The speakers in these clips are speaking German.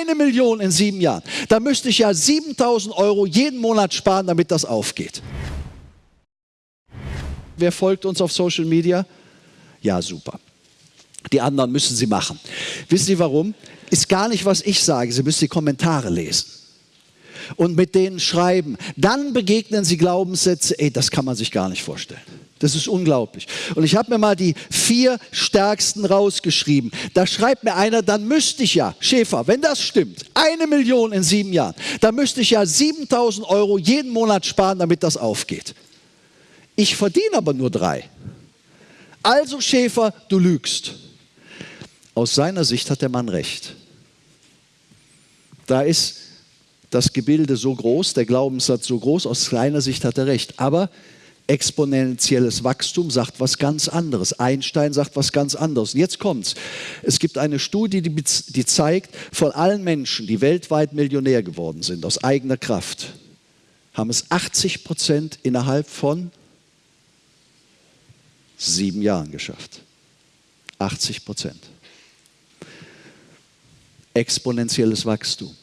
eine Million in sieben Jahren, da müsste ich ja 7000 Euro jeden Monat sparen, damit das aufgeht. Wer folgt uns auf Social Media? Ja, super. Die anderen müssen sie machen. Wissen Sie warum? Ist gar nicht, was ich sage. Sie müssen die Kommentare lesen und mit denen schreiben. Dann begegnen Sie Glaubenssätze, ey, das kann man sich gar nicht vorstellen. Das ist unglaublich. Und ich habe mir mal die vier stärksten rausgeschrieben. Da schreibt mir einer, dann müsste ich ja, Schäfer, wenn das stimmt, eine Million in sieben Jahren, dann müsste ich ja 7000 Euro jeden Monat sparen, damit das aufgeht. Ich verdiene aber nur drei. Also Schäfer, du lügst. Aus seiner Sicht hat der Mann recht. Da ist das Gebilde so groß, der Glaubenssatz so groß, aus seiner Sicht hat er recht. Aber exponentielles Wachstum sagt was ganz anderes. Einstein sagt was ganz anderes. Und jetzt kommt's. Es gibt eine Studie, die, die zeigt, von allen Menschen, die weltweit Millionär geworden sind, aus eigener Kraft, haben es 80 Prozent innerhalb von sieben Jahren geschafft. 80 Prozent. Exponentielles Wachstum.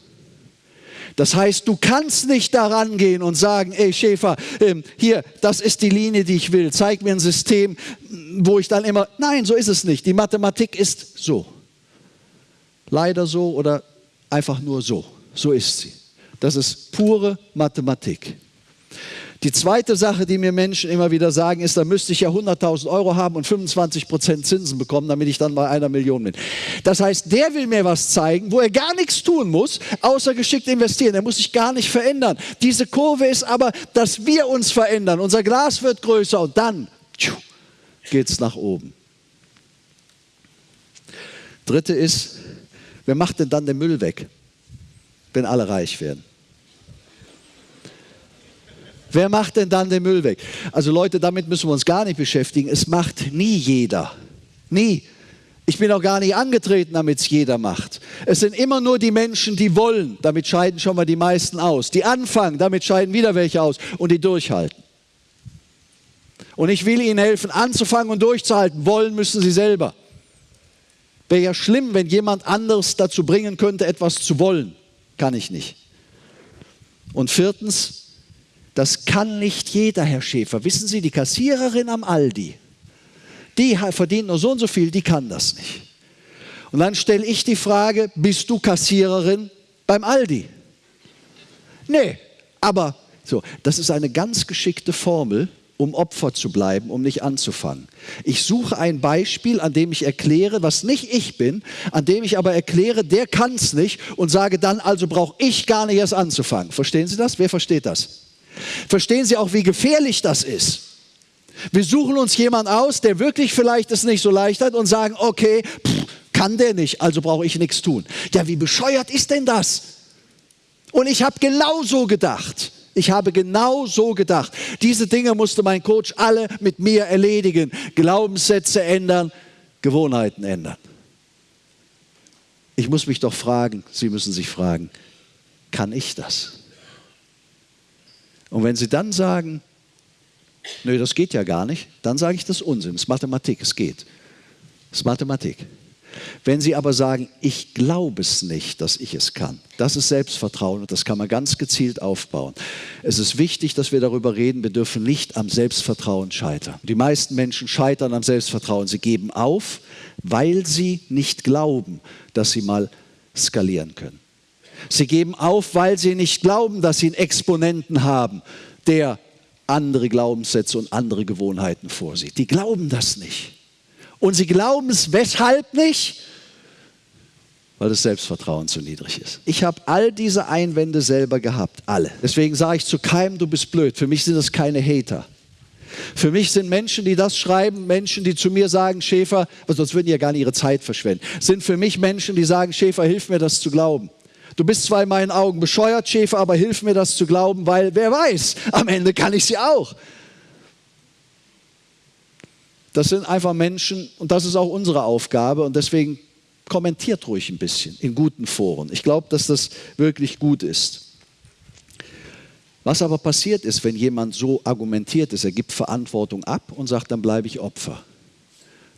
Das heißt, du kannst nicht daran gehen und sagen, ey Schäfer, ähm, hier, das ist die Linie, die ich will. Zeig mir ein System, wo ich dann immer, nein, so ist es nicht. Die Mathematik ist so. Leider so oder einfach nur so. So ist sie. Das ist pure Mathematik. Die zweite Sache, die mir Menschen immer wieder sagen, ist, da müsste ich ja 100.000 Euro haben und 25 Prozent Zinsen bekommen, damit ich dann bei einer Million bin. Das heißt, der will mir was zeigen, wo er gar nichts tun muss, außer geschickt investieren. Er muss sich gar nicht verändern. Diese Kurve ist aber, dass wir uns verändern. Unser Glas wird größer und dann geht es nach oben. Dritte ist, wer macht denn dann den Müll weg, wenn alle reich werden? Wer macht denn dann den Müll weg? Also Leute, damit müssen wir uns gar nicht beschäftigen. Es macht nie jeder. Nie. Ich bin auch gar nicht angetreten, damit es jeder macht. Es sind immer nur die Menschen, die wollen. Damit scheiden schon mal die meisten aus. Die anfangen, damit scheiden wieder welche aus. Und die durchhalten. Und ich will ihnen helfen, anzufangen und durchzuhalten. Wollen müssen sie selber. Wäre ja schlimm, wenn jemand anderes dazu bringen könnte, etwas zu wollen. Kann ich nicht. Und viertens, das kann nicht jeder, Herr Schäfer. Wissen Sie, die Kassiererin am Aldi, die verdient nur so und so viel, die kann das nicht. Und dann stelle ich die Frage, bist du Kassiererin beim Aldi? Nee, aber so, das ist eine ganz geschickte Formel, um Opfer zu bleiben, um nicht anzufangen. Ich suche ein Beispiel, an dem ich erkläre, was nicht ich bin, an dem ich aber erkläre, der kann es nicht und sage dann, also brauche ich gar nicht erst anzufangen. Verstehen Sie das? Wer versteht das? Verstehen Sie auch, wie gefährlich das ist? Wir suchen uns jemanden aus, der wirklich vielleicht es nicht so leicht hat und sagen, okay, pff, kann der nicht, also brauche ich nichts tun. Ja, wie bescheuert ist denn das? Und ich habe genau so gedacht. Ich habe genau so gedacht. Diese Dinge musste mein Coach alle mit mir erledigen. Glaubenssätze ändern, Gewohnheiten ändern. Ich muss mich doch fragen, Sie müssen sich fragen, kann ich das? Und wenn Sie dann sagen, nö, das geht ja gar nicht, dann sage ich das Unsinn, das ist Mathematik, es geht. Das ist Mathematik. Wenn Sie aber sagen, ich glaube es nicht, dass ich es kann, das ist Selbstvertrauen und das kann man ganz gezielt aufbauen. Es ist wichtig, dass wir darüber reden, wir dürfen nicht am Selbstvertrauen scheitern. Die meisten Menschen scheitern am Selbstvertrauen. Sie geben auf, weil sie nicht glauben, dass sie mal skalieren können. Sie geben auf, weil sie nicht glauben, dass sie einen Exponenten haben, der andere Glaubenssätze und andere Gewohnheiten vorsieht. Die glauben das nicht. Und sie glauben es weshalb nicht? Weil das Selbstvertrauen zu niedrig ist. Ich habe all diese Einwände selber gehabt, alle. Deswegen sage ich zu keinem, du bist blöd. Für mich sind das keine Hater. Für mich sind Menschen, die das schreiben, Menschen, die zu mir sagen, Schäfer, sonst würden die ja gar nicht ihre Zeit verschwenden, sind für mich Menschen, die sagen, Schäfer, hilf mir das zu glauben. Du bist zwar in meinen Augen bescheuert, Schäfer, aber hilf mir das zu glauben, weil wer weiß, am Ende kann ich sie auch. Das sind einfach Menschen und das ist auch unsere Aufgabe und deswegen kommentiert ruhig ein bisschen in guten Foren. Ich glaube, dass das wirklich gut ist. Was aber passiert ist, wenn jemand so argumentiert ist, er gibt Verantwortung ab und sagt, dann bleibe ich Opfer.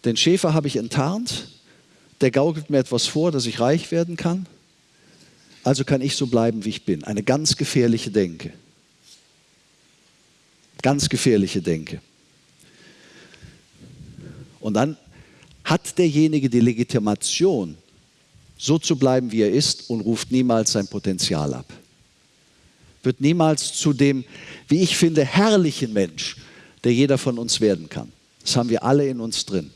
Den Schäfer habe ich enttarnt, der gaukelt mir etwas vor, dass ich reich werden kann also kann ich so bleiben, wie ich bin. Eine ganz gefährliche Denke. Ganz gefährliche Denke. Und dann hat derjenige die Legitimation, so zu bleiben, wie er ist und ruft niemals sein Potenzial ab. Wird niemals zu dem, wie ich finde, herrlichen Mensch, der jeder von uns werden kann. Das haben wir alle in uns drin.